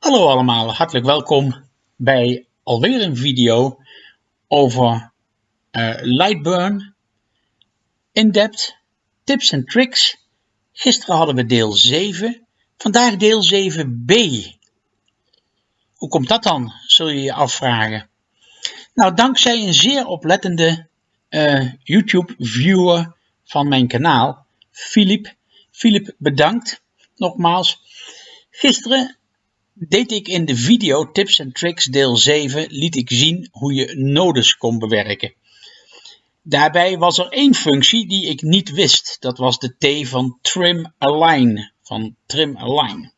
Hallo allemaal, hartelijk welkom bij alweer een video over uh, Lightburn, in-depth, tips en tricks. Gisteren hadden we deel 7, vandaag deel 7b. Hoe komt dat dan, zul je je afvragen. Nou, dankzij een zeer oplettende uh, YouTube-viewer van mijn kanaal, Filip. Filip, bedankt nogmaals. Gisteren deed ik in de video Tips en Tricks deel 7 liet ik zien hoe je nodes kon bewerken. Daarbij was er één functie die ik niet wist. Dat was de T van Trim Align. Van Trim Align.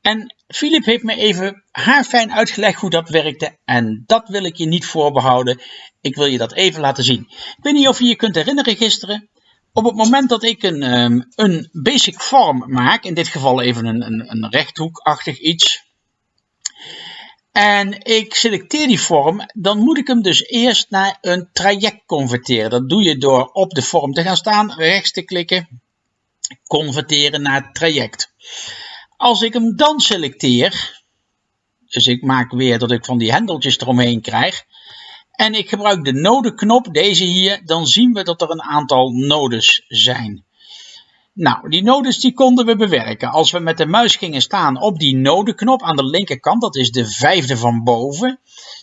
En Philip heeft me even haarfijn uitgelegd hoe dat werkte en dat wil ik je niet voorbehouden. Ik wil je dat even laten zien. Ik weet niet of je je kunt herinneren gisteren. Op het moment dat ik een, um, een basic form maak, in dit geval even een, een, een rechthoekachtig iets, en ik selecteer die vorm, dan moet ik hem dus eerst naar een traject converteren. Dat doe je door op de vorm te gaan staan, rechts te klikken, converteren naar traject. Als ik hem dan selecteer, dus ik maak weer dat ik van die hendeltjes eromheen krijg, en ik gebruik de nodeknop, deze hier, dan zien we dat er een aantal nodes zijn. Nou, die nodes die konden we bewerken. Als we met de muis gingen staan op die nodeknop aan de linkerkant, dat is de vijfde van boven,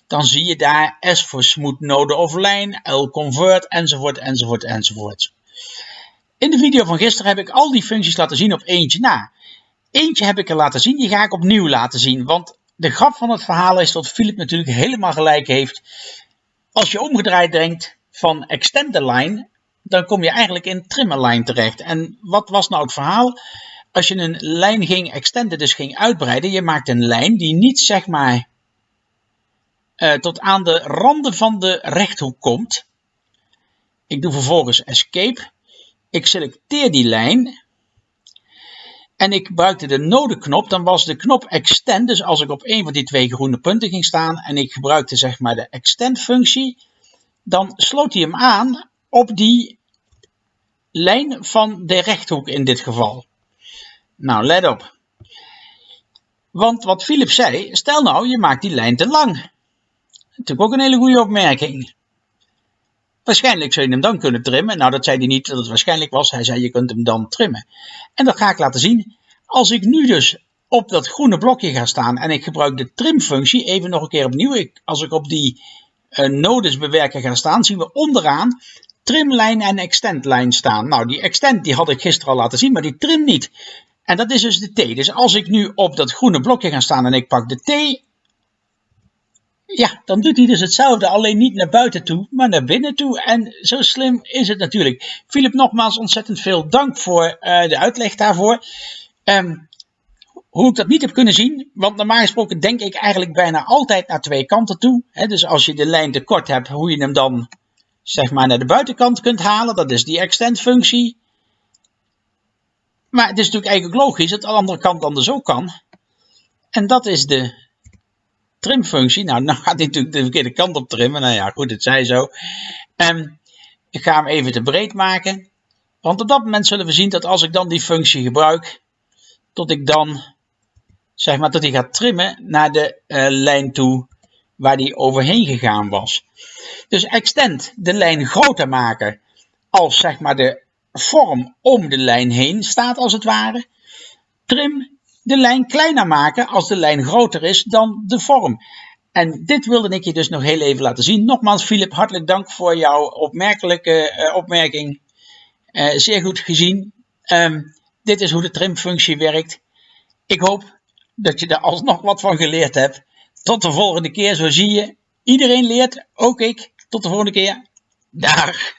dan zie je daar S voor smooth node of line, L convert, enzovoort, enzovoort, enzovoort. In de video van gisteren heb ik al die functies laten zien op eentje na. Eentje heb ik er laten zien, die ga ik opnieuw laten zien, want de grap van het verhaal is dat Philip natuurlijk helemaal gelijk heeft. Als je omgedraaid denkt van extend the line, dan kom je eigenlijk in trim a line terecht. En wat was nou het verhaal? Als je een lijn ging extenden, dus ging uitbreiden, je maakt een lijn die niet zeg maar uh, tot aan de randen van de rechthoek komt. Ik doe vervolgens escape. Ik selecteer die lijn. En ik gebruikte de nodeknop, dan was de knop extend. Dus als ik op een van die twee groene punten ging staan en ik gebruikte zeg maar de extend functie, dan sloot hij hem aan op die lijn van de rechthoek in dit geval. Nou, let op. Want wat Philip zei, stel nou je maakt die lijn te lang. Natuurlijk ook een hele goede opmerking. Waarschijnlijk zou je hem dan kunnen trimmen. Nou, dat zei hij niet dat het waarschijnlijk was. Hij zei je kunt hem dan trimmen. En dat ga ik laten zien. Als ik nu dus op dat groene blokje ga staan en ik gebruik de trimfunctie, even nog een keer opnieuw. Als ik op die uh, nodes bewerken ga staan, zien we onderaan trimlijn en extendlijn staan. Nou, die extend die had ik gisteren al laten zien, maar die trim niet. En dat is dus de T. Dus als ik nu op dat groene blokje ga staan en ik pak de T, ja, dan doet hij dus hetzelfde, alleen niet naar buiten toe, maar naar binnen toe. En zo slim is het natuurlijk. Philip, nogmaals ontzettend veel dank voor uh, de uitleg daarvoor. Um, hoe ik dat niet heb kunnen zien, want normaal gesproken denk ik eigenlijk bijna altijd naar twee kanten toe. Dus als je de lijn te kort hebt, hoe je hem dan zeg maar naar de buitenkant kunt halen, dat is die extend functie. Maar het is natuurlijk eigenlijk logisch dat de andere kant anders ook kan. En dat is de trimfunctie. Nou, nou gaat hij natuurlijk de verkeerde kant op trimmen. Nou ja, goed, het zij zo. Um, ik ga hem even te breed maken. Want op dat moment zullen we zien dat als ik dan die functie gebruik, tot ik dan, zeg maar, tot hij gaat trimmen naar de uh, lijn toe waar die overheen gegaan was. Dus extend de lijn groter maken als zeg maar de vorm om de lijn heen staat als het ware. Trim de lijn kleiner maken als de lijn groter is dan de vorm. En dit wilde ik je dus nog heel even laten zien. Nogmaals, Philip, hartelijk dank voor jouw opmerkelijke uh, opmerking. Uh, zeer goed gezien. Um, dit is hoe de trimfunctie werkt. Ik hoop dat je er alsnog wat van geleerd hebt. Tot de volgende keer, zo zie je. Iedereen leert, ook ik. Tot de volgende keer. Dag.